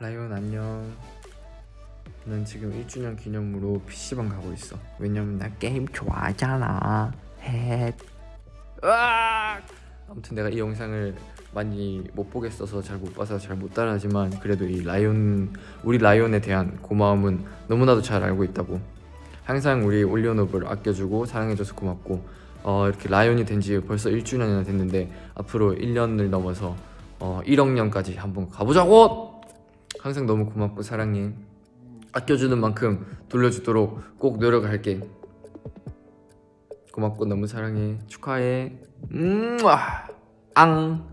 라이온 안녕 난 지금 1주년 기념으로 PC방 가고 있어 왜냐면 나 게임 좋아하잖아 헷 으악! 아무튼 내가 이 영상을 많이 못 보겠어서 잘 못 봐서 잘 못 따라하지만 그래도 이 라이온 우리 라이온에 대한 고마움은 너무나도 잘 알고 있다고 항상 우리 올리오노브를 아껴주고 사랑해줘서 고맙고 어, 이렇게 라이온이 된 지 벌써 1주년이나 됐는데 앞으로 1년을 넘어서 어, 1억 년까지 한번 가보자고! 항상 너무 고맙고 사랑해. 아껴주는 만큼 돌려주도록 꼭 노력할게. 고맙고 너무 사랑해. 축하해. 음, 앙